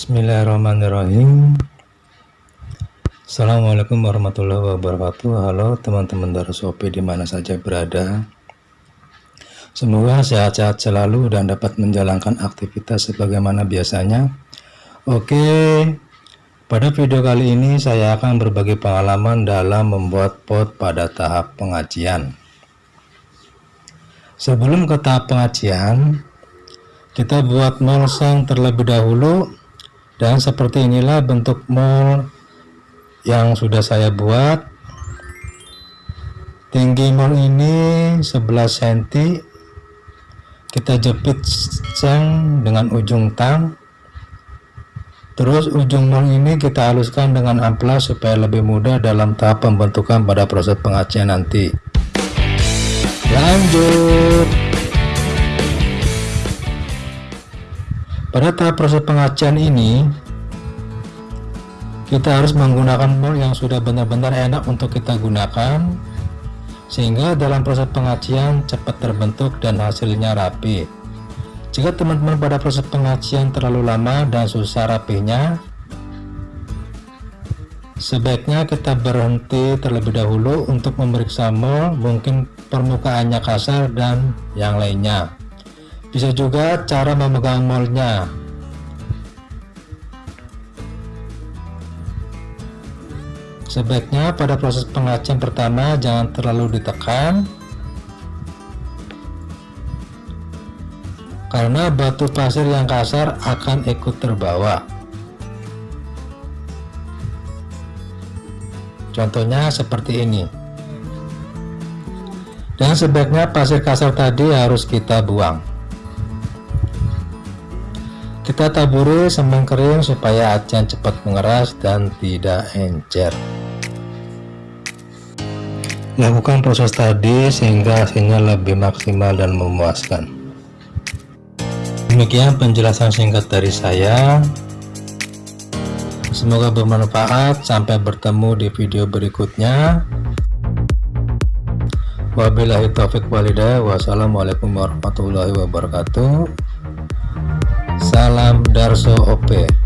Bismillahirrahmanirrahim. Assalamualaikum warahmatullahi wabarakatuh. Halo teman-teman Darusopi di mana saja berada. Semoga sehat-sehat selalu dan dapat menjalankan aktivitas sebagaimana biasanya. Oke Pada video kali ini saya akan berbagi pengalaman dalam membuat pot pada tahap pengajian. Sebelum ke tahap pengajian kita buat molseng terlebih dahulu dan seperti inilah bentuk mol yang sudah saya buat. Tinggi mol ini 11 cm kita jepit seng dengan ujung tang. Terus ujung mol ini kita haluskan dengan amplas supaya lebih mudah dalam tahap pembentukan pada proses pengacian nanti. Lanjut Pada tahap proses pengacian ini, kita harus menggunakan mol yang sudah benar-benar enak untuk kita gunakan, sehingga dalam proses pengacian cepat terbentuk dan hasilnya rapi. Jika teman-teman pada proses pengacian terlalu lama dan susah rapinya, sebaiknya kita berhenti terlebih dahulu untuk memeriksa mol, mungkin permukaannya kasar dan yang lainnya. Bisa juga cara memegang molnya. Sebaiknya pada proses pengacian pertama jangan terlalu ditekan karena batu pasir yang kasar akan ikut terbawa. Contohnya seperti ini. Dan sebaiknya pasir kasar tadi harus kita buang. Kita taburi semen kering supaya acian cepat mengeras dan tidak encer. Lakukan proses tadi sehingga hasilnya lebih maksimal dan memuaskan. Demikian penjelasan singkat dari saya. Semoga bermanfaat. Sampai bertemu di video berikutnya. Wabillahi taufik walidah. Wassalamualaikum warahmatullahi wabarakatuh. Salam Darso OP